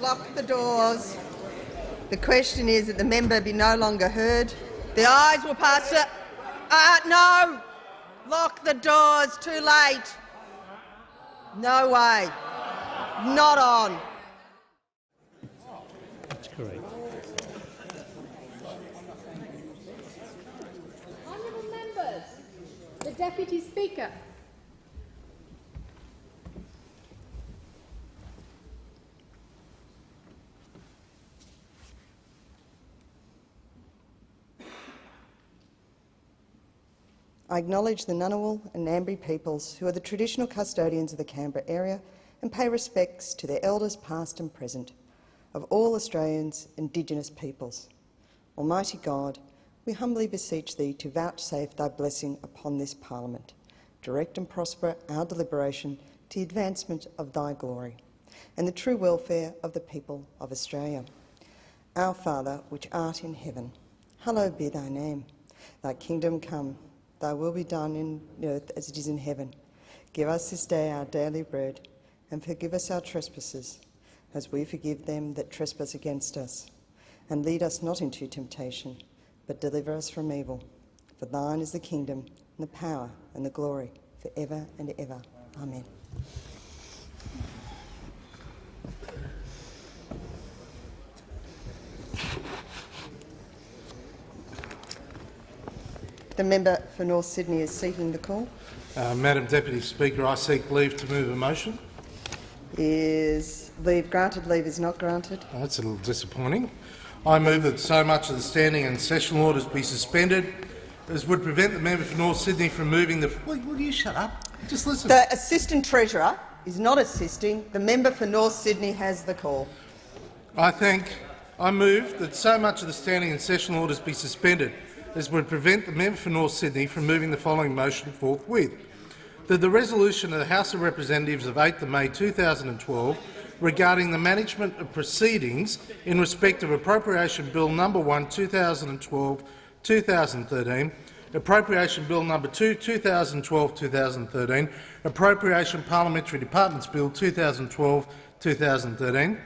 Lock the doors. The question is that the member be no longer heard. The ayes will pass it. Uh, no! Lock the doors. Too late. No way. Not on. That's correct. Honourable members, the Deputy Speaker. I acknowledge the Ngunnawal and Ngambri peoples who are the traditional custodians of the Canberra area and pay respects to their elders past and present, of all Australians Indigenous peoples. Almighty God, we humbly beseech Thee to vouchsafe Thy blessing upon this Parliament. Direct and prosper our deliberation to the advancement of Thy glory and the true welfare of the people of Australia. Our Father, which art in heaven, hallowed be Thy name. Thy kingdom come, Thy will be done in earth as it is in heaven. Give us this day our daily bread, and forgive us our trespasses, as we forgive them that trespass against us. And lead us not into temptation, but deliver us from evil. For thine is the kingdom, and the power, and the glory, for ever and ever. Amen. The member for North Sydney is seeking the call. Uh, Madam Deputy Speaker, I seek leave to move a motion. Is leave granted? Leave is not granted. Oh, that's a little disappointing. I move that so much of the standing and sessional orders be suspended as would prevent the member for North Sydney from moving the— Will, will you shut up? Just listen. The Assistant Treasurer is not assisting. The member for North Sydney has the call. I think I move that so much of the standing and sessional orders be suspended as would prevent the member for North Sydney from moving the following motion forthwith. That the resolution of the House of Representatives of 8 May 2012 regarding the management of proceedings in respect of Appropriation Bill No. 1 2012-2013, Appropriation Bill No. 2 2012-2013, Appropriation Parliamentary Departments Bill 2012-2013,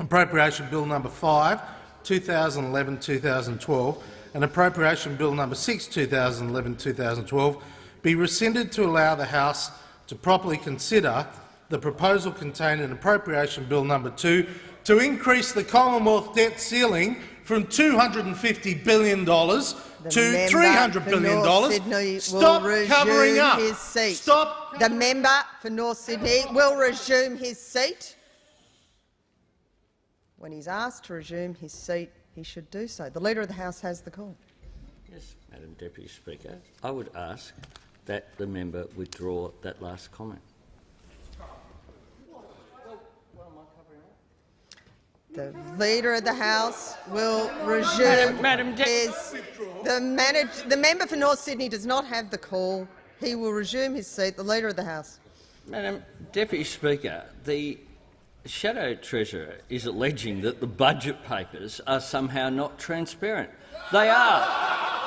Appropriation Bill No. 5 2011-2012 and Appropriation Bill No. 6 2011-2012 be rescinded to allow the House to properly consider the proposal contained in Appropriation Bill No. 2 to increase the Commonwealth debt ceiling from $250 billion to $300 billion. Stop covering up. His seat. Stop. The member for North Sydney will resume his seat. When he's asked to resume his seat, he should do so. The Leader of the House has the call. Yes, Madam Deputy Speaker. I would ask that the member withdraw that last comment. The Leader of the House will resume Madam- Madam De- his. The, manage, the member for North Sydney does not have the call. He will resume his seat. The Leader of the House. Madam Deputy Speaker, the Shadow Treasurer is alleging that the budget papers are somehow not transparent. They are.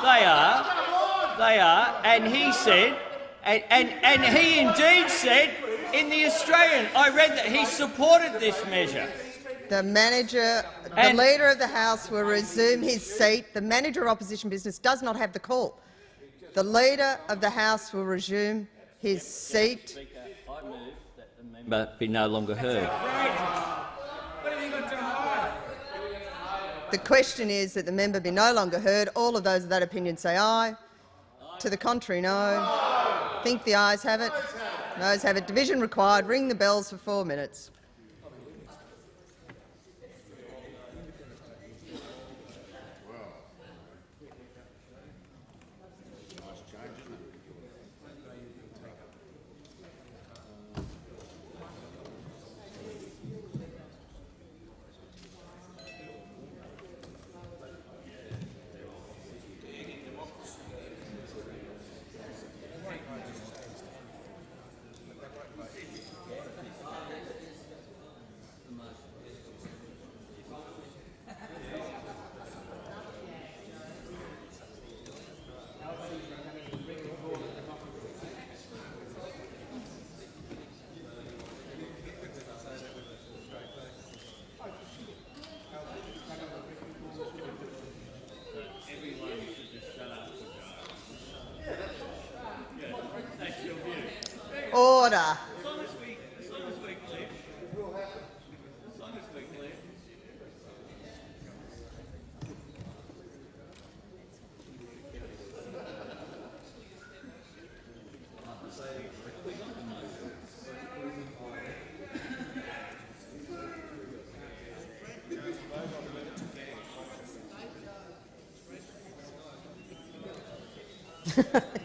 They are. They are. And he said, and, and, and he indeed said in the Australian, I read that he supported this measure. The manager, the And- Leader of the House will resume his seat. The manager of opposition business does not have the call. The Leader of the House will resume his seat. I move that the member be no longer heard. The question is that the member be no longer heard. All of those of that opinion say aye. To the contrary, no. Think the ayes have it. Noes have it. Division required. Ring the bells for four minutes. Ah, thank you.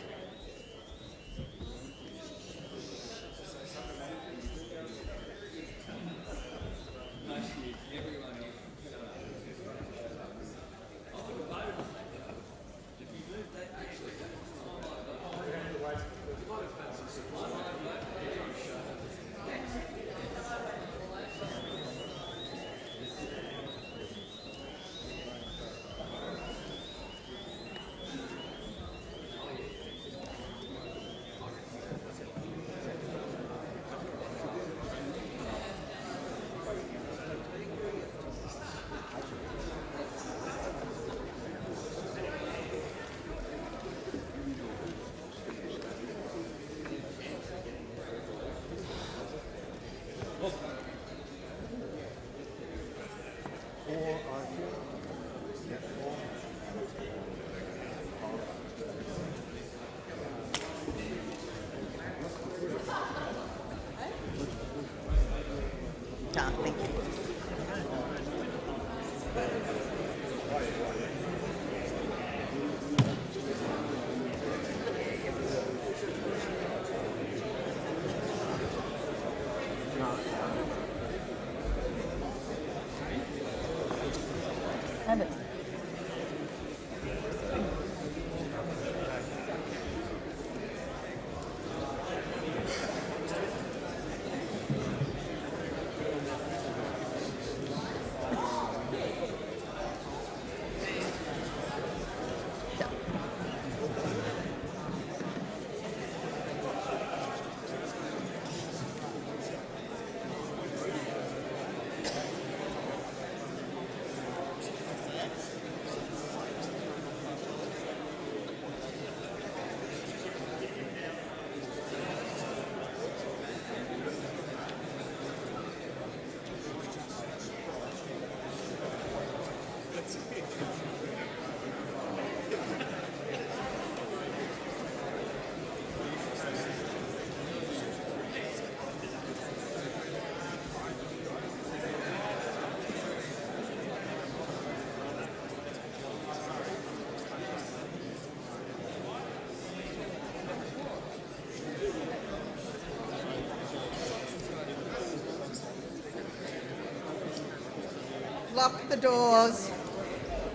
Lock the doors.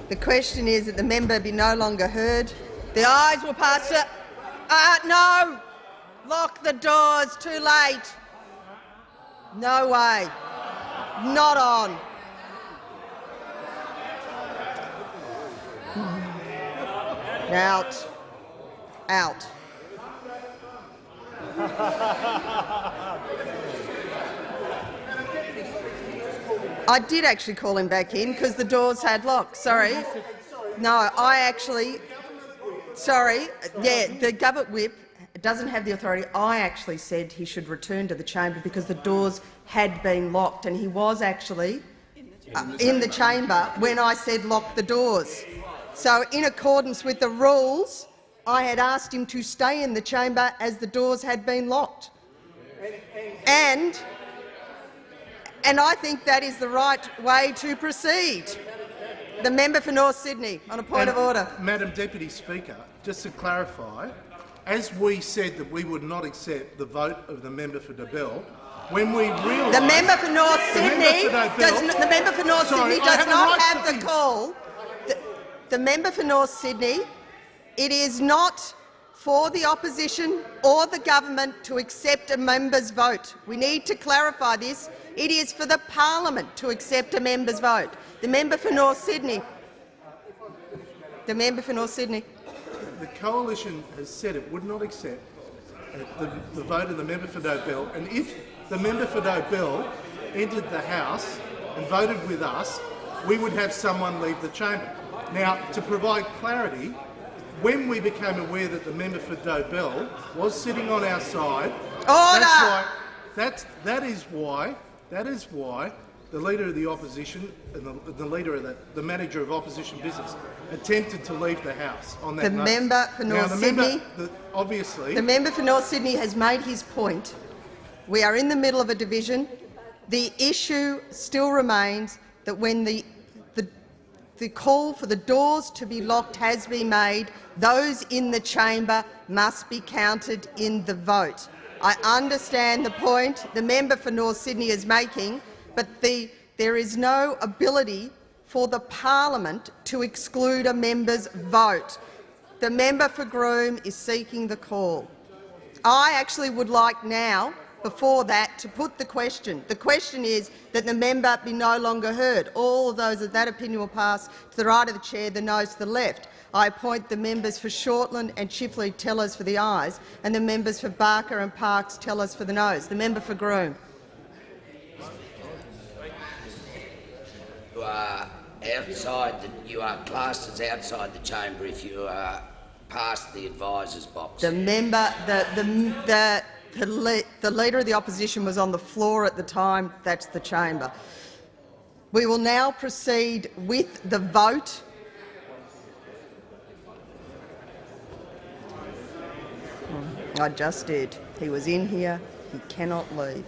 The question is that the member be no longer heard. The ayes will pass to... Uh, no! Lock the doors. Too late. No way. Not on. Out. Out. I did actually call him back in because the doors had locked. Sorry. No, I actually. Sorry. Yeah, the government whip doesn't have the authority. I actually said he should return to the chamber because the doors had been locked, and he was actually uh, in the chamber when I said lock the doors. So, in accordance with the rules, I had asked him to stay in the chamber as the doors had been locked. And and I think that is the right way to proceed. The member for North Sydney, on a point And, of order. Madam Deputy Speaker, just to clarify, as we said that we would not accept the vote of the member for Dobell, when we realised— The member for North The member Sydney for does the member for North Sorry, Sydney does not right have the call. The, the member for North Sydney, it is not for the opposition or the government to accept a member's vote. We need to clarify this. It is for the parliament to accept a member's vote. The member for North Sydney. The member for North Sydney. The coalition has said it would not accept uh, the, the vote of the member for Dobell, and if the member for Dobell entered the House and voted with us, we would have someone leave the chamber. Now, to provide clarity, when we became aware that the member for Dobell was sitting on our side Order! That's why. That's that is why. That is why the leader of the opposition and the, the leader of the, the manager of opposition business attempted to leave the house on that The note. member for now, North the Sydney- Member, the, obviously, The member for North Sydney has made his point. We are in the middle of a division. The issue still remains that when the, the call for the doors to be locked has been made, those in the chamber must be counted in the vote. I understand the point the member for North Sydney is making, but the, there is no ability for the parliament to exclude a member's vote. The member for Groom is seeking the call. I actually would like now, before that, to put the question. The question is that the member be no longer heard. All of those of that opinion will pass to the right of the chair, the noes to the left. I appoint the members for Shortland and Chifley tellers for the ayes, and the members for Barker and Parks tellers for the noes. The member for Groom. You are outside. The, you are classed as outside the chamber if you are past the advisers box. The member, the, the, the, the, le the leader of the opposition was on the floor at the time. That's the chamber. We will now proceed with the vote. I just did. He was in here. He cannot leave.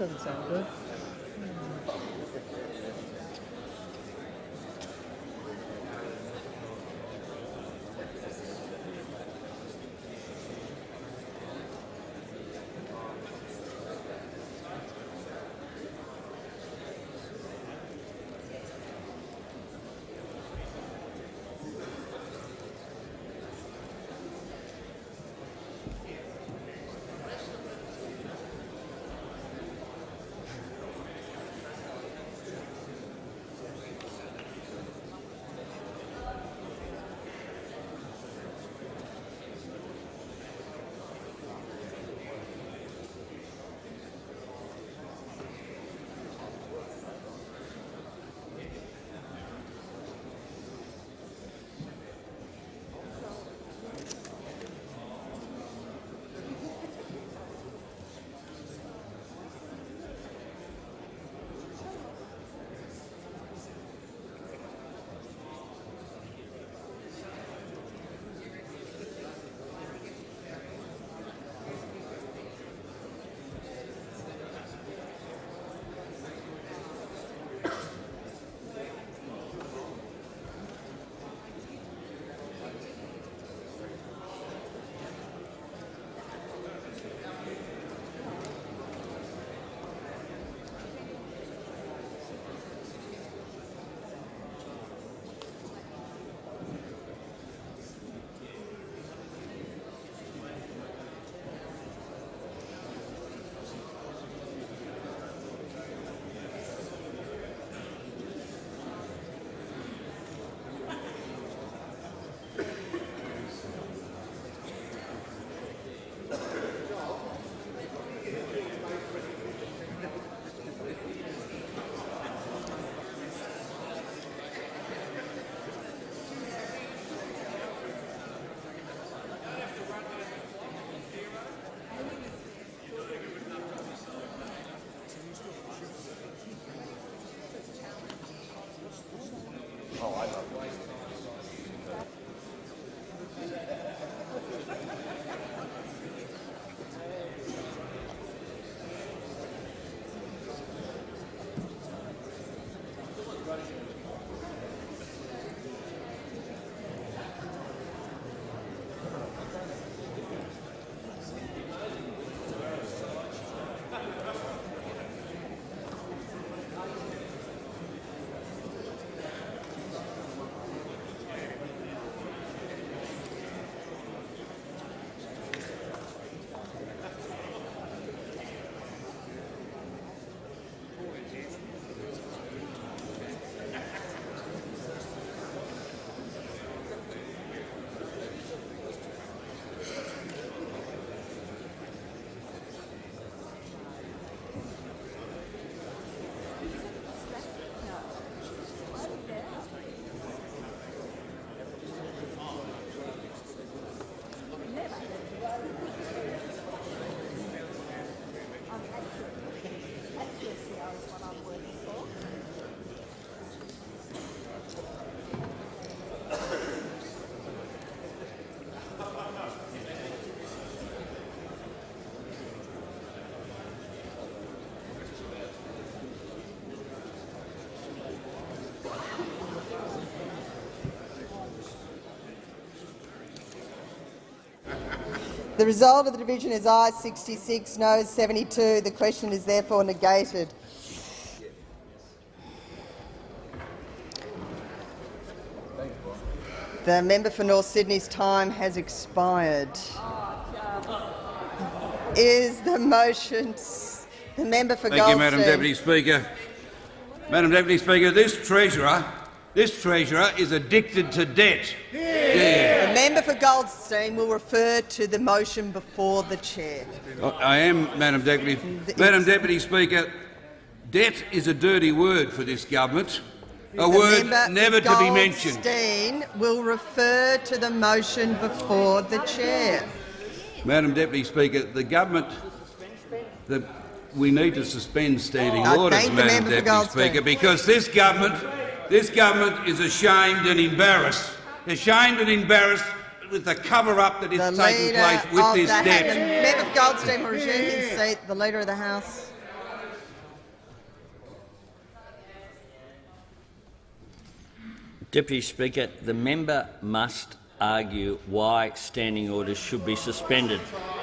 Doesn't sound good. The result of the division is ayes 66, noes 72. The question is therefore negated. The member for North Sydney's time has expired. Is the motion the member for Thank Goldstein? you, Madam Deputy Speaker. Madam Deputy Speaker, this treasurer, this treasurer is addicted to debt. Yeah. The member for Goldstein will refer to the motion before the chair. I am, Madam Deputy. Madam Deputy Speaker, debt is a dirty word for this government, a The word never to be mentioned. Goldstein will refer to the motion before the chair. Madam Deputy Speaker, the government, the, we need to suspend standing I orders, Madam Deputy Speaker, because this government, this government is ashamed and embarrassed, ashamed and embarrassed with the cover-up that is taking place with this debt. Yeah. Member for Goldstein will resume his seat. The Leader of the House. Deputy Speaker, the member must argue why standing orders should be suspended.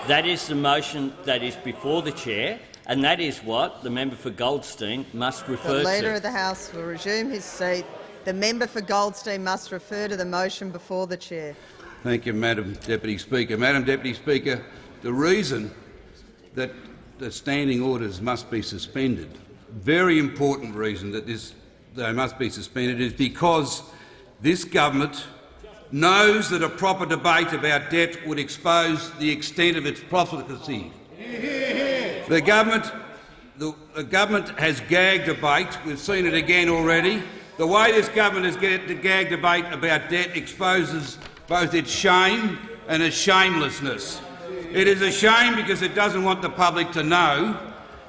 That is the motion that is before the chair, and that is what the member for Goldstein must refer to. The Leader to. of the House will resume his seat. The member for Goldstein must refer to the motion before the chair. Thank you, Madam Deputy Speaker. Madam Deputy Speaker, the reason that the standing orders must be suspended, very important reason that this, they must be suspended, is because this government knows that a proper debate about debt would expose the extent of its profligacy. The government, the, the government has gagged debate. We've seen it again already. The way this government has get, the gag debate about debt exposes both its shame and its shamelessness. It is a shame because it doesn't want the public to know,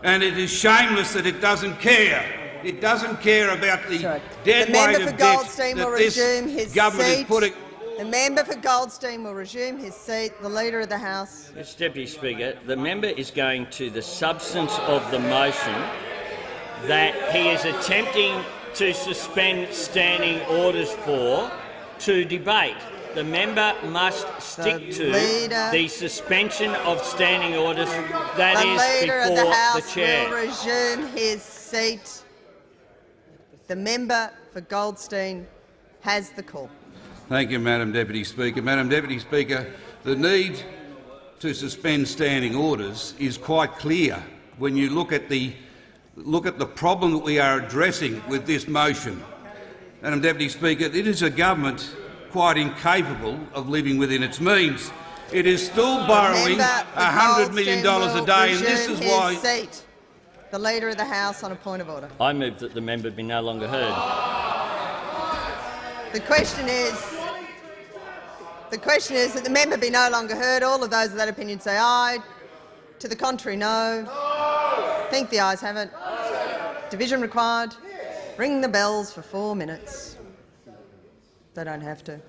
and it is shameless that it doesn't care. It doesn't care about the Sorry. dead the member weight for of debt Goldstein will that this resume his government seat. is putting. The member for Goldstein will resume his seat. The Leader of the House. Mr Deputy Speaker, the member is going to the substance of the motion that he is attempting to suspend standing orders for to debate. The member must stick to Leader- the suspension of standing orders that the is Leader of before the House the chair. will resume his seat. The member for Goldstein has the call. Thank you, Madam Deputy Speaker. Madam Deputy Speaker, the need to suspend standing orders is quite clear when you look at the look at the problem that we are addressing with this motion. Madam Deputy Speaker, it is a government quite incapable of living within its means. It is still borrowing Member $100 million a day, and this resume is his why Seat. The Leader of the House on a point of order. I move that the member be no longer heard. The question is, the question is that the member be no longer heard. All of those of that opinion say aye. To the contrary, no. i Think the ayes have it. Division required. Ring the bells for four minutes. They don't have to.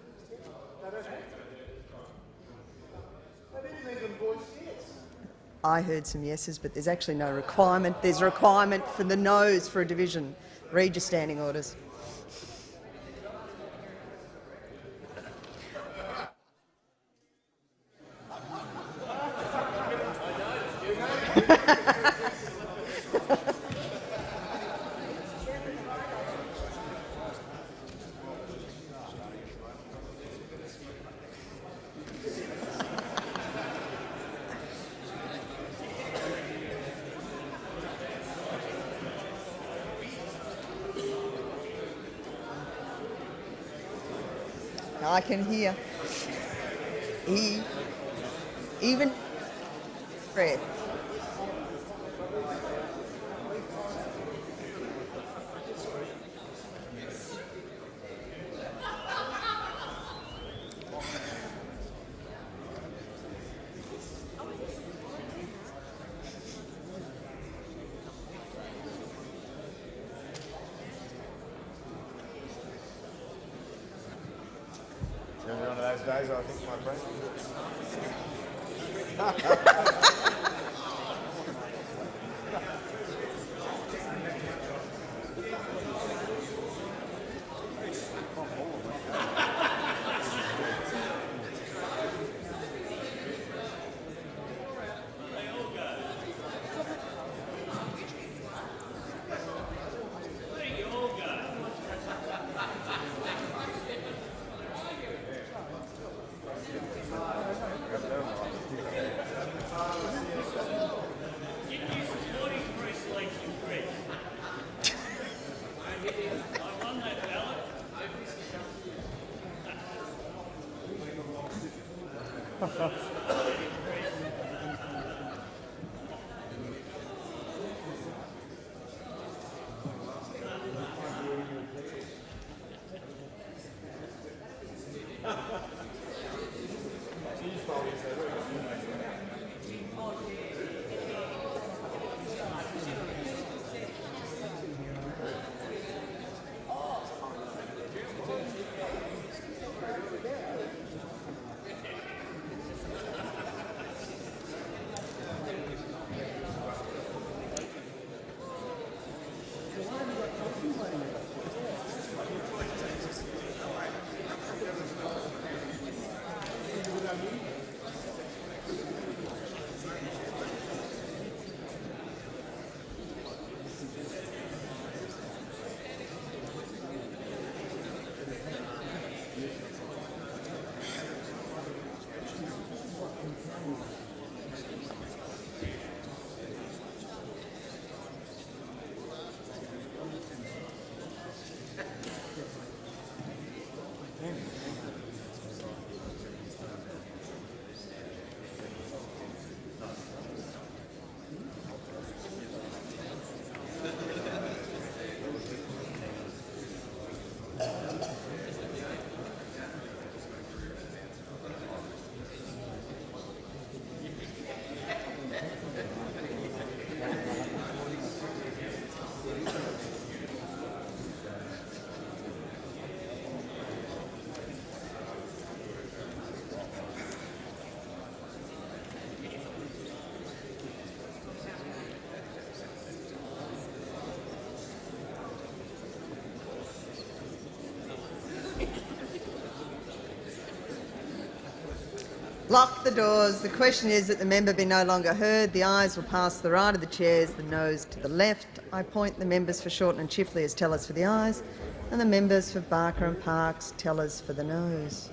I heard some yeses, but there's actually no requirement. There's a requirement for the noes for a division. Read your standing orders. I can hear. E, even breath. Lock the doors. The question is that the member be no longer heard. The ayes will pass to the right of the chairs, the noes to the left. I point the members for Shortland and Chifley as tellers for the ayes, and the members for Barker and Parks tellers for the noes.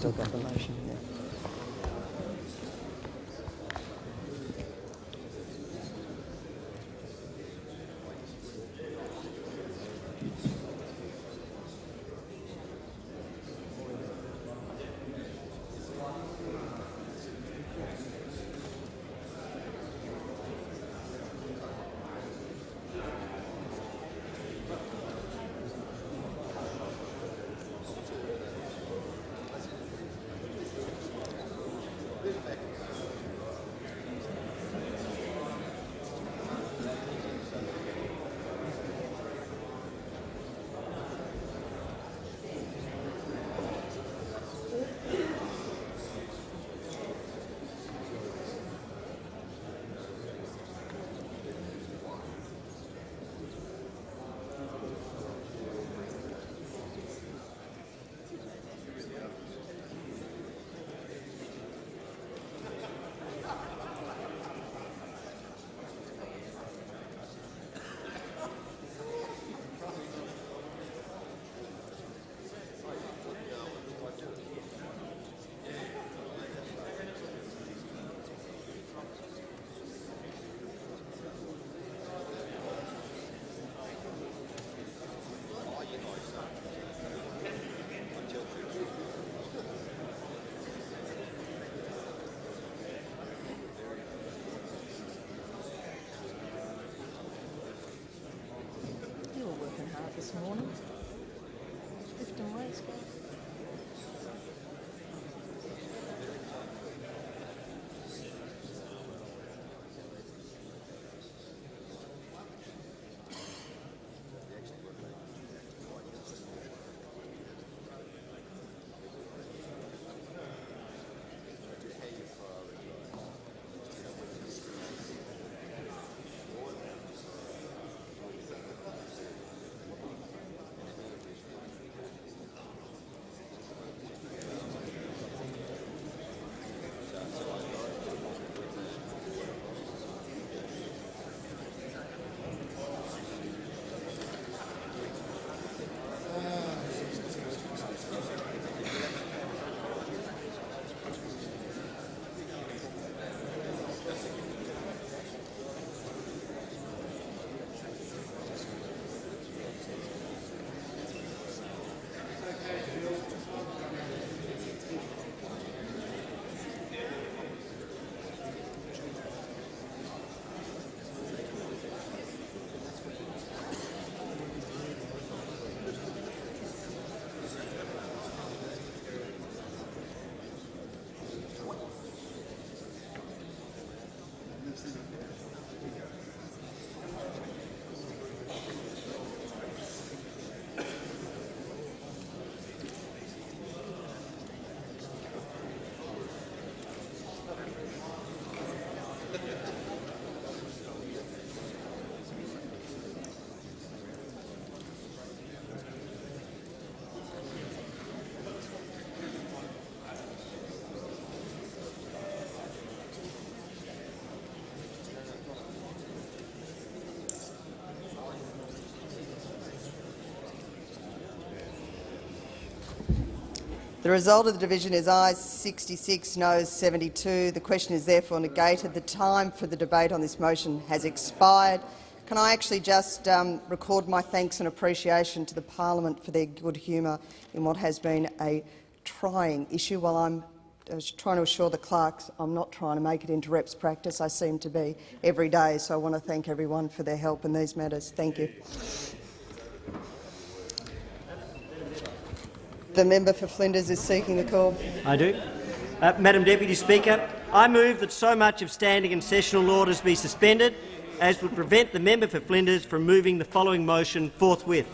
Still got the motion. The result of the division is ayes 66, noes 72. The question is therefore negated. The time for the debate on this motion has expired. Can I actually just um, record my thanks and appreciation to the parliament for their good humour in what has been a trying issue? While I'm I was trying to assure the clerks I'm not trying to make it into reps practice. I seem to be every day, so I want to thank everyone for their help in these matters. Thank you. The member for Flinders is seeking the call. I do. Uh, Madam Deputy Speaker, I move that so much of standing and sessional orders be suspended as would prevent the member for Flinders from moving the following motion forthwith.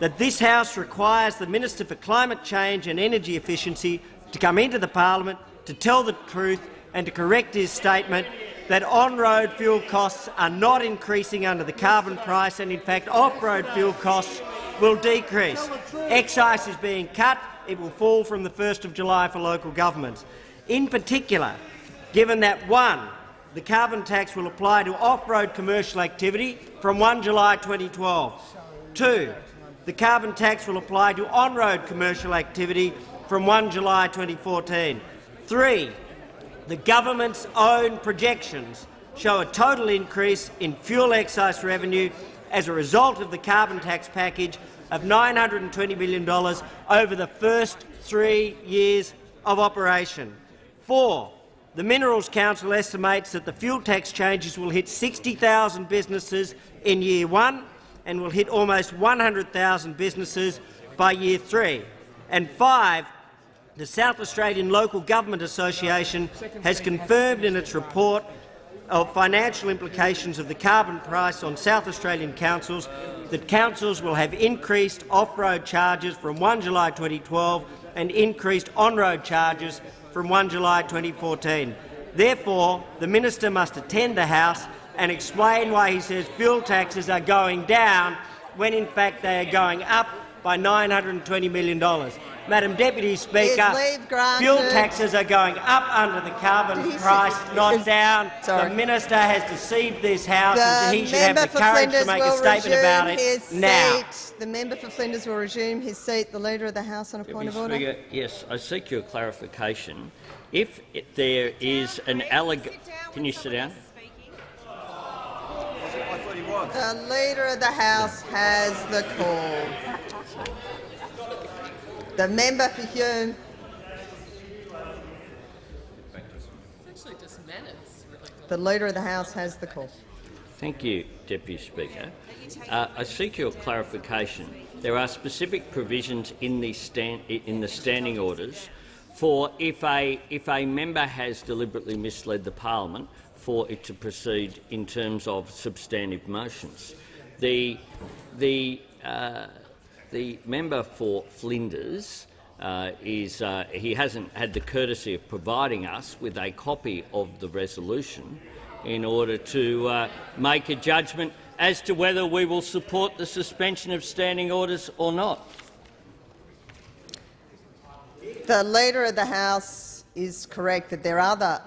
That this House requires the Minister for Climate Change and Energy Efficiency to come into the parliament to tell the truth and to correct his statement that on-road fuel costs are not increasing under the carbon price and, in fact, off-road fuel costs will decrease. Excise is being cut. It will fall from the 1st of July for local governments. In particular, given that, one, the carbon tax will apply to off-road commercial activity from 1 July 2012. Two, the carbon tax will apply to on-road commercial activity from 1 July 2014. Three, the government's own projections show a total increase in fuel excise revenue as a result of the carbon tax package of $920 million over the first three years of operation. Four, the Minerals Council estimates that the fuel tax changes will hit 60,000 businesses in year one and will hit almost 100,000 businesses by year three. And five, the South Australian Local Government Association has confirmed in its report of financial implications of the carbon price on South Australian councils that councils will have increased off-road charges from 1 July 2012 and increased on-road charges from 1 July 2014. Therefore, the minister must attend the House and explain why he says fuel taxes are going down when in fact they are going up by $920 million. Madam Deputy Speaker, fuel taxes are going up under the carbon price, not down. Sorry. The minister has deceived this House, The and he should have the courage Flinders to make a statement about resume it his now. Seat. The member for Flinders will resume his seat. The Leader of the House on a point of order. Yes, I seek your clarification. If it, there is an allegation, can you sit down? The Leader of the House has the call. The member for Hume. The Leader of the House has the call. Thank you, Deputy Speaker. Uh, I seek your clarification. There are specific provisions in the, stand, in the standing orders for if a, if a member has deliberately misled the parliament for it to proceed in terms of substantive motions. The, the, uh, the member for Flinders uh, is uh, he hasn't had the courtesy of providing us with a copy of the resolution in order to uh, make a judgment as to whether we will support the suspension of standing orders or not. The Leader of the House is correct that there are other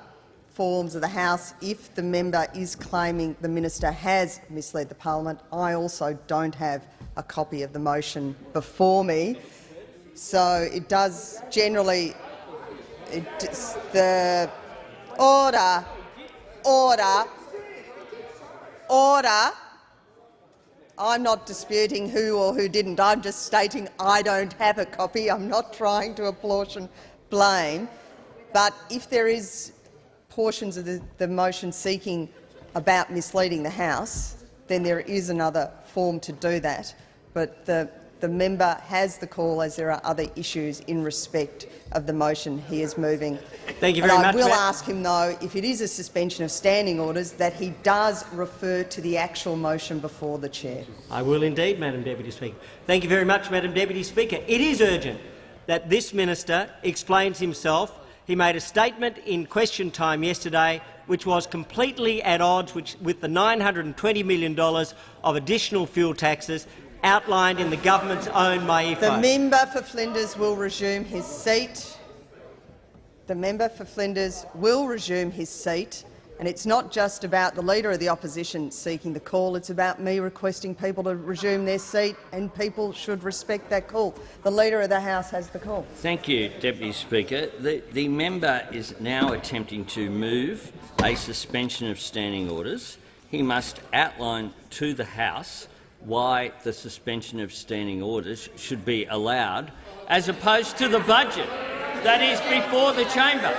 forms of the House if the member is claiming the minister has misled the parliament. I also don't have a copy of the motion before me. So it does generally it, the order, order, order. I'm not disputing who or who didn't. I'm just stating I don't have a copy. I'm not trying to apportion blame. But if there is portions of the, the motion seeking about misleading the House, then there is another form to do that. But the the member has the call as there are other issues in respect of the motion he is moving. Thank you and very I much. will Ma- ask him, though, if it is a suspension of standing orders, that he does refer to the actual motion before the chair. I will indeed, Madam Deputy Speaker. Thank you very much, Madam Deputy Speaker. It is urgent that this minister explains himself. He made a statement in question time yesterday which was completely at odds which, with the $920 million of additional fuel taxes outlined in the government's own MYEFO. The member for Flinders will resume his seat. The member for Flinders will resume his seat. And it's not just about the Leader of the Opposition seeking the call, it's about me requesting people to resume their seat, and people should respect that call. The Leader of the House has the call. Thank you, Deputy Speaker. The, the member is now attempting to move a suspension of standing orders. He must outline to the House why the suspension of standing orders should be allowed, as opposed to the budget that is before the chamber.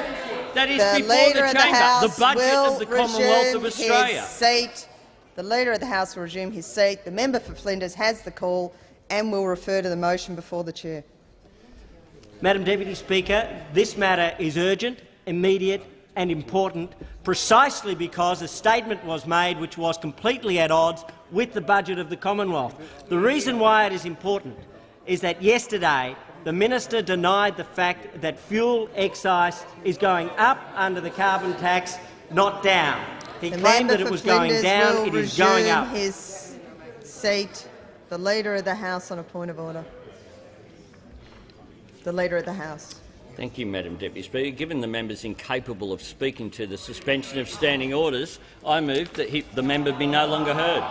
That is The before Leader the of the chamber, House the budget will of the Commonwealth of Australia. His seat. The Leader of the House will resume his seat. The member for Flinders has the call and will refer to the motion before the chair. Madam Deputy Speaker, this matter is urgent, immediate and important precisely because a statement was made which was completely at odds with the budget of the Commonwealth. The reason why it is important is that yesterday the minister denied the fact that fuel excise is going up under the carbon tax, not down. He The claimed that it for was going down. It is going resume up. his seat. The Leader of the House on a point of order. The Leader of the House. Thank you, Madam Deputy Speaker. Given the member is incapable of speaking to the suspension of standing orders, I move that he, the member be no longer heard.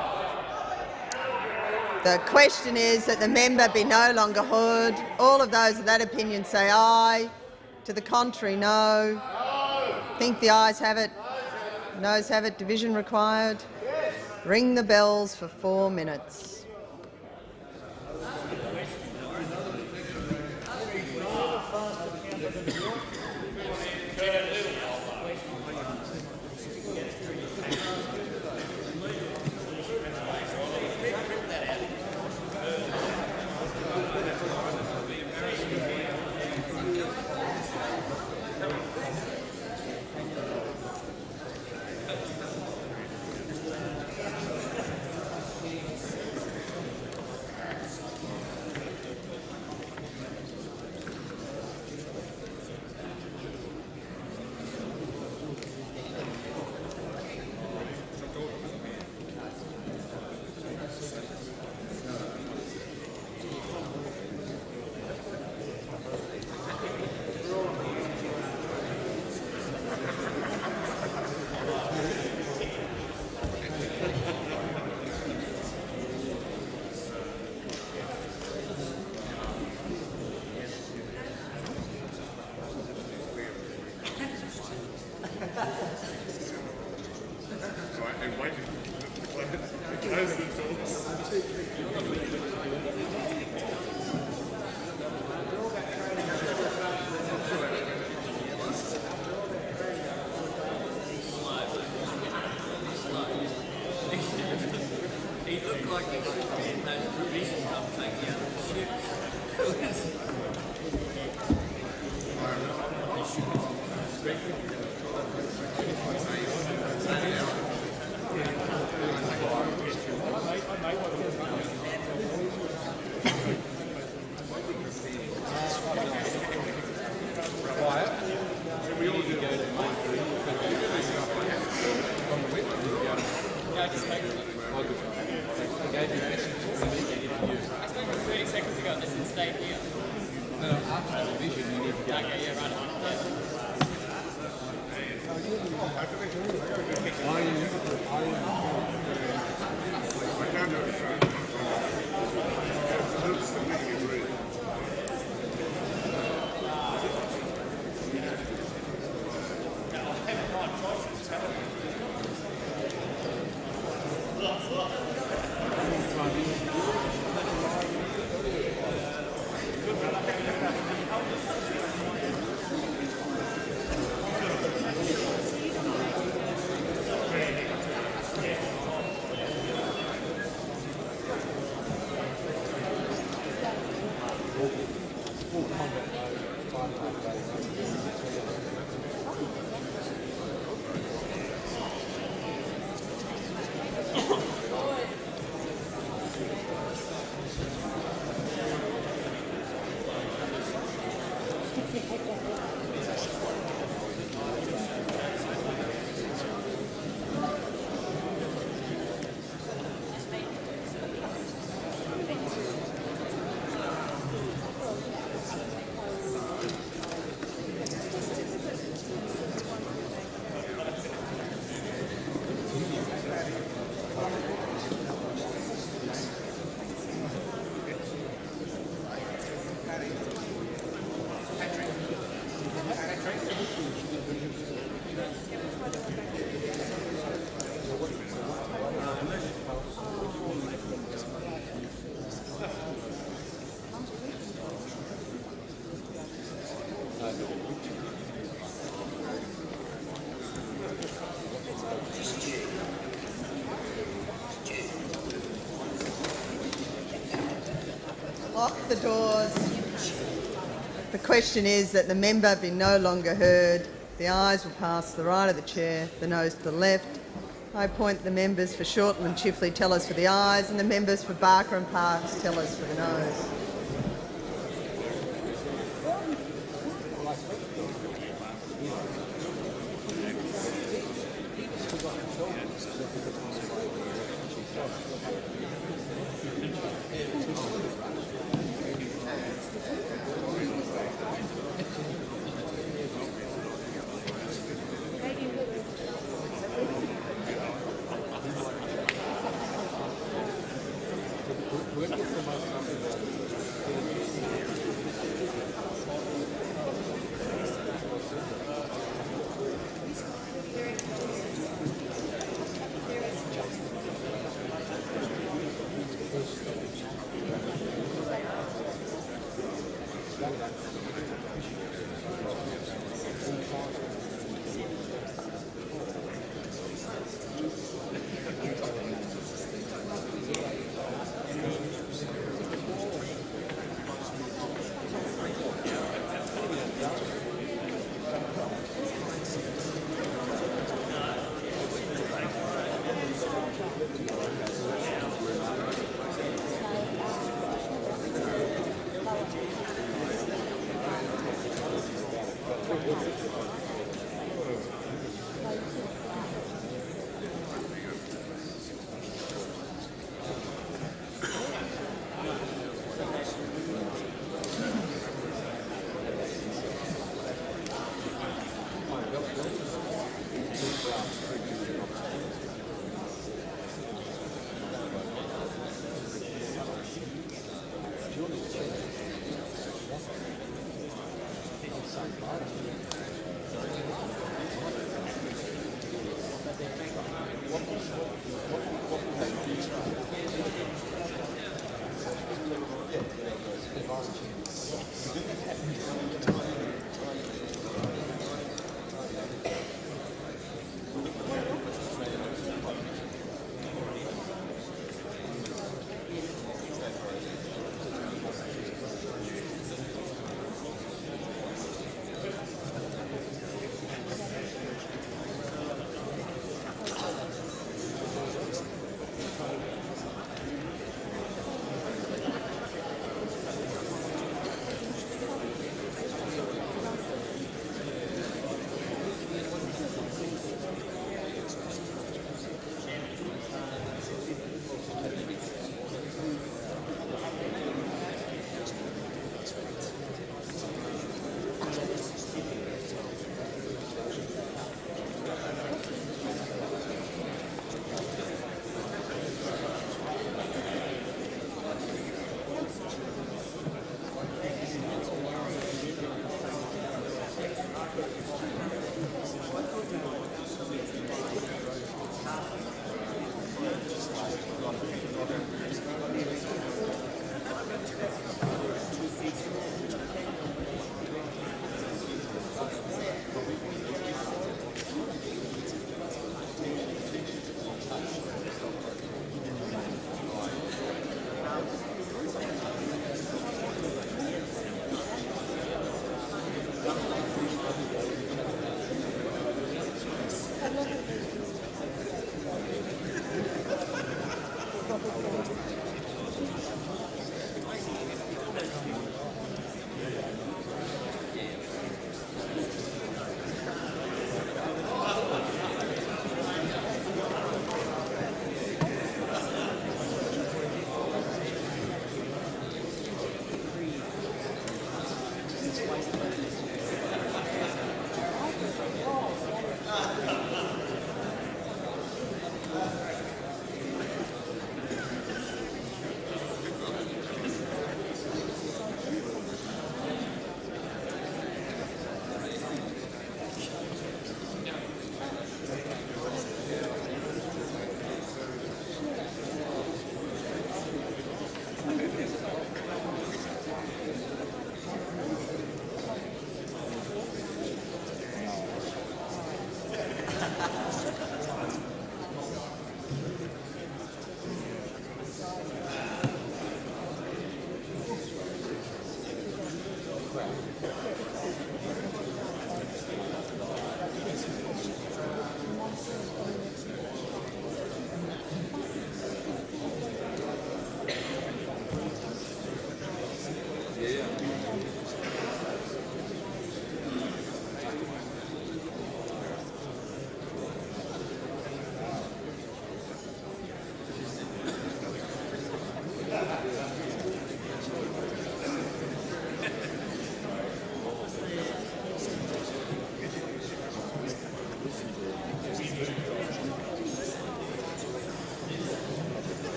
The question is that the member be no longer heard. All of those of that opinion say aye. To the contrary, no. Think the ayes have it. Noes have it. Division required. Ring the bells for four minutes. The doors. The question is that the member be no longer heard. The ayes will pass the right of the chair, the noes to the left. I appoint the members for Shortland and Chifley tellers for the ayes and the members for Barker and Parks tellers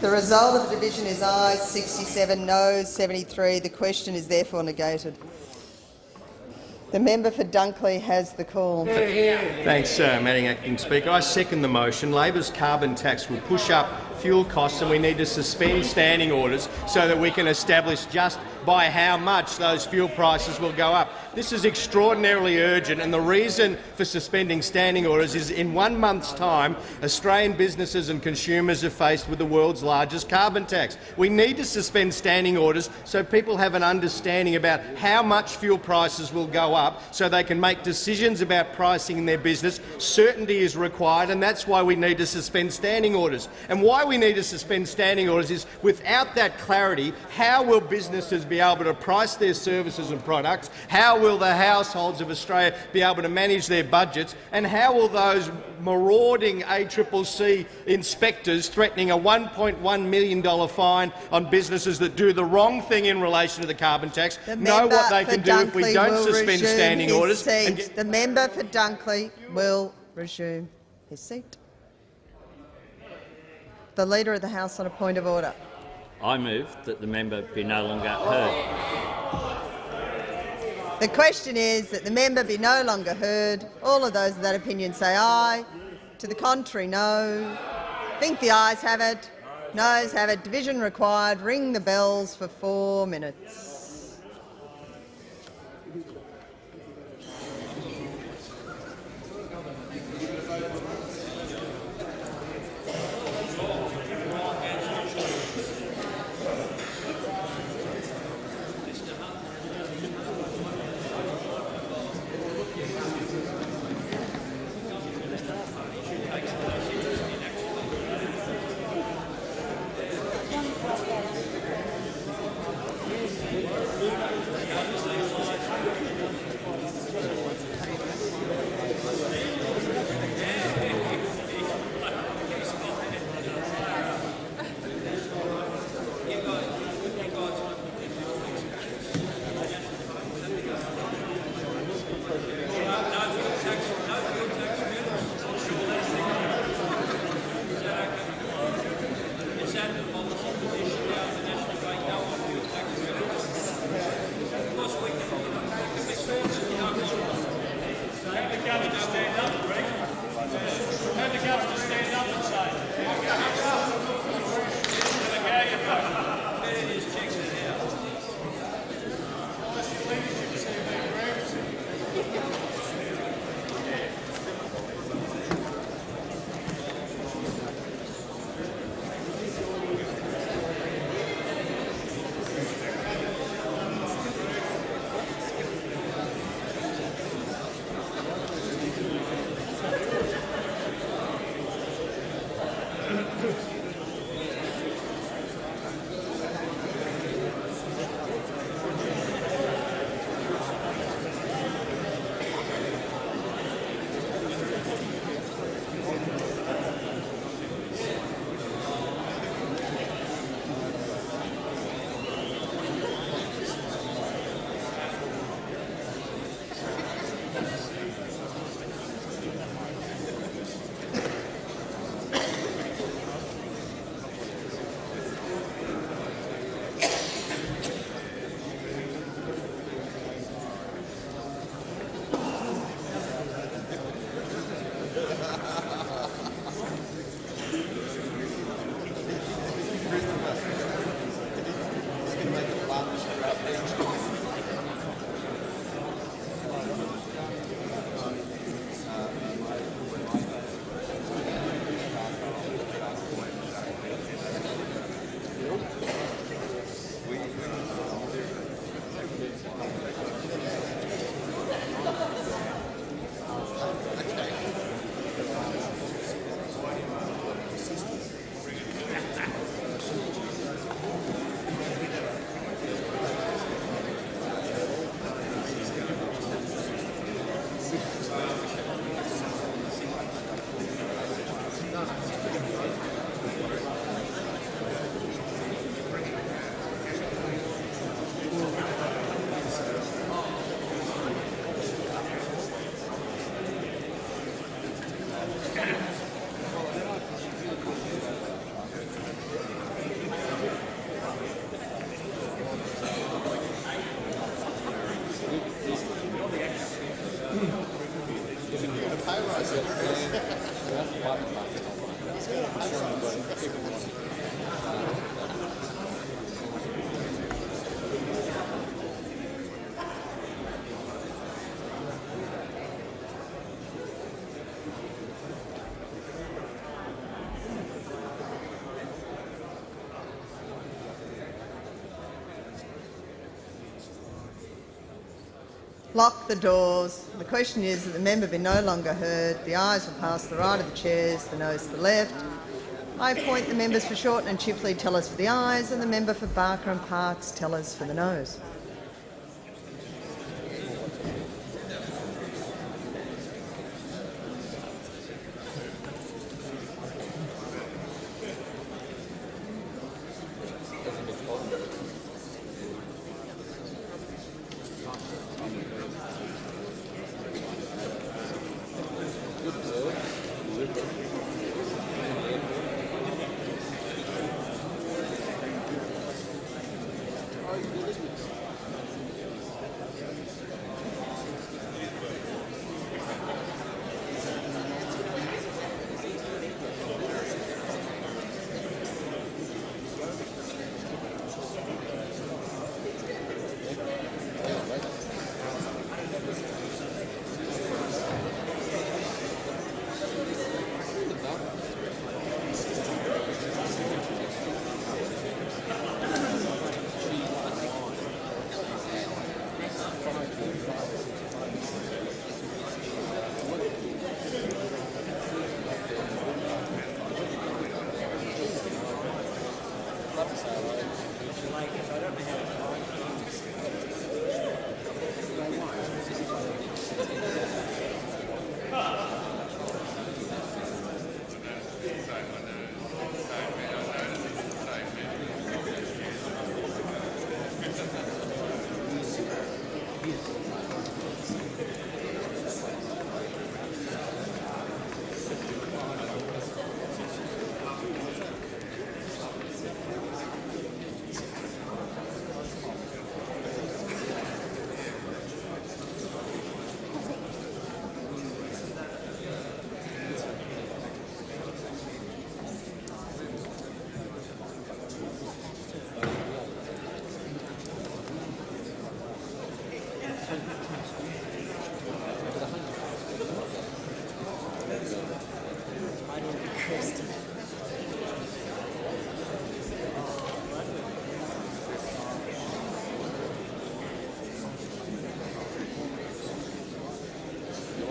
The result of the division is ayes 67, noes 73. The question is therefore negated. The member for Dunkley has the call. Thanks, uh, Madam Acting Speaker. I second the motion. Labor's carbon tax will push up fuel costs and we need to suspend standing orders so that we can establish just by how much those fuel prices will go up. This is extraordinarily urgent, and the reason for suspending standing orders is in one month's time, Australian businesses and consumers are faced with the world's largest carbon tax. We need to suspend standing orders so people have an understanding about how much fuel prices will go up so they can make decisions about pricing in their business. Certainty is required, and that's why we need to suspend standing orders. And why we need to suspend standing orders is without that clarity, how will businesses be able to price their services and products? How will the households of Australia be able to manage their budgets? And how will those marauding ACCC inspectors threatening a $1.1 million fine on businesses that do the wrong thing in relation to the carbon tax The know what they can do if we don't suspend standing orders? The member for Dunkley will resume his seat. The Leader of the House on a point of order. I move that the member be no longer heard. The question is that the member be no longer heard. All of those of that opinion say aye. To the contrary, no. Think the ayes have it. Noes have it. Division required. Ring the bells for four minutes. Obrigado. Lock the doors. The question is that the member be no longer heard. The ayes will pass the right of the chairs, the noes to the left. I appoint the members for Shortland and Chifley tellers for the ayes, and the member for Barker and Parks tellers for the noes.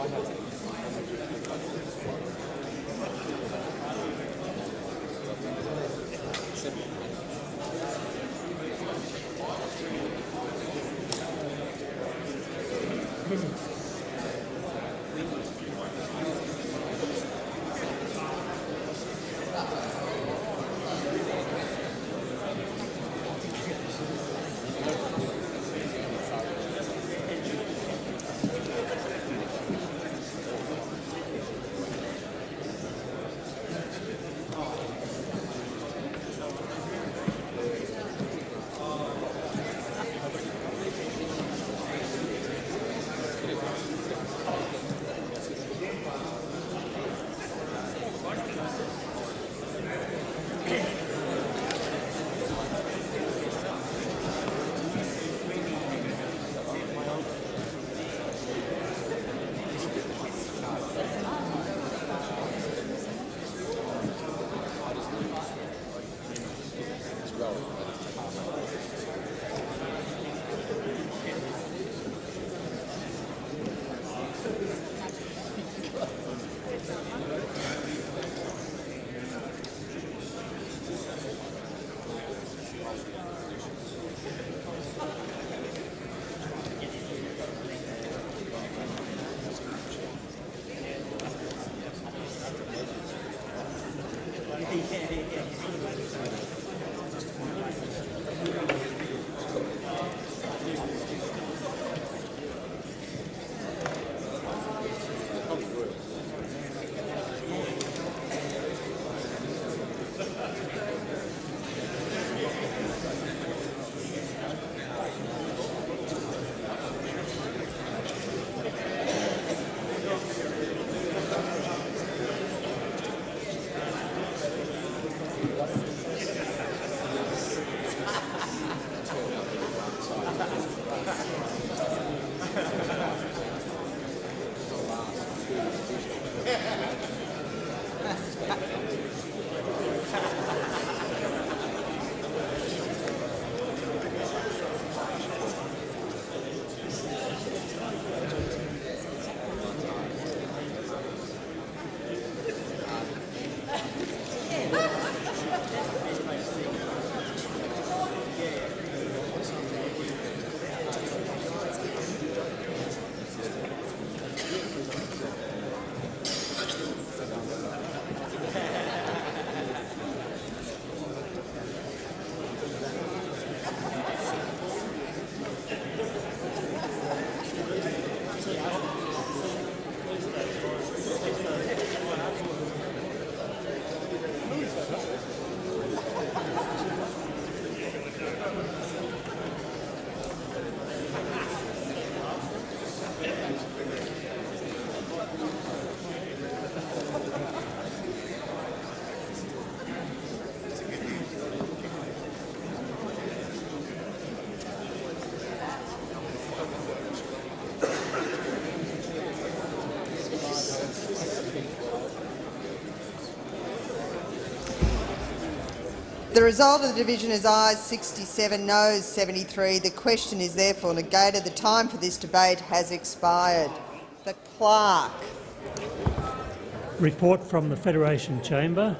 Gracias. Result of the division is ayes 67, noes 73. The question is therefore negated. The time for this debate has expired. The clerk. Report from the Federation Chamber.